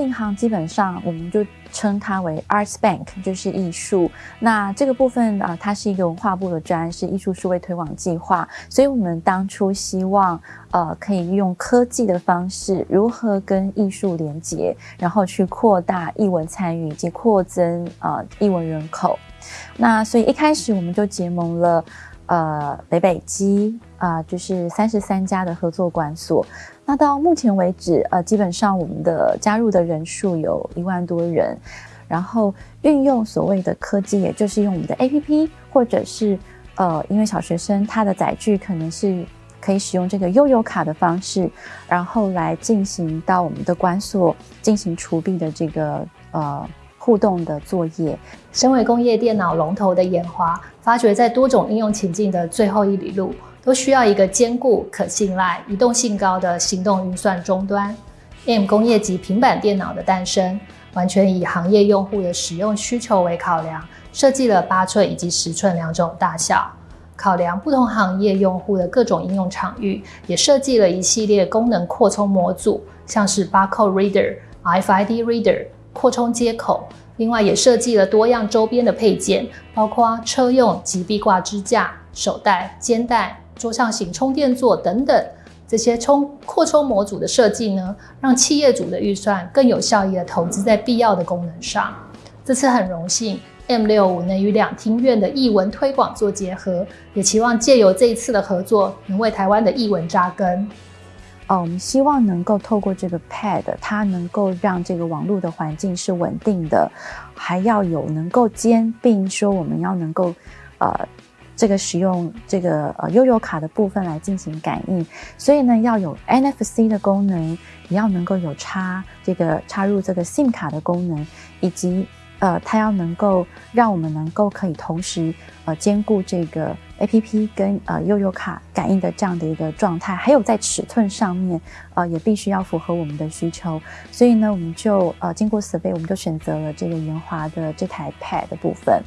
银行基本上我们就称它为 Arts Bank，就是艺术。那这个部分啊，它是一个文化部的专，是艺术数位推广计划。所以我们当初希望，呃，可以用科技的方式，如何跟艺术连接，然后去扩大艺文参与以及扩增呃艺文人口。那所以一开始我们就结盟了，呃，北北基啊，就是三十三家的合作馆所。那到目前为止，呃，基本上我们的加入的人数有一万多人，然后运用所谓的科技，也就是用我们的 APP，或者是呃，因为小学生他的载具可能是可以使用这个悠游卡的方式，然后来进行到我们的馆所进行除弊的这个呃互动的作业。身为工业电脑龙头的研华，发掘在多种应用情境的最后一里路。都需要一个坚固、可信赖、移动性高的行动运算终端。M 工业级平板电脑的诞生，完全以行业用户的使用需求为考量，设计了八寸以及十寸两种大小，考量不同行业用户的各种应用场域，也设计了一系列功能扩充模组，像是 Barcode Reader、RFID Reader、扩充接口。另外，也设计了多样周边的配件，包括车用及壁挂支架、手袋、肩带。桌上型充电座等等，这些充扩充模组的设计呢，让企业主的预算更有效益的投资在必要的功能上。这次很荣幸，M 六五能与两厅院的译文推广做结合，也期望借由这一次的合作，能为台湾的译文扎根。哦，我们希望能够透过这个 Pad，它能够让这个网络的环境是稳定的，还要有能够兼并说我们要能够呃。这个使用这个呃悠游卡的部分来进行感应，所以呢要有 NFC 的功能，也要能够有插这个插入这个 SIM 卡的功能，以及呃它要能够让我们能够可以同时呃兼顾这个 APP 跟呃悠悠卡感应的这样的一个状态，还有在尺寸上面呃也必须要符合我们的需求，所以呢我们就呃经过 survey，我们就选择了这个圆滑的这台 Pad 的部分。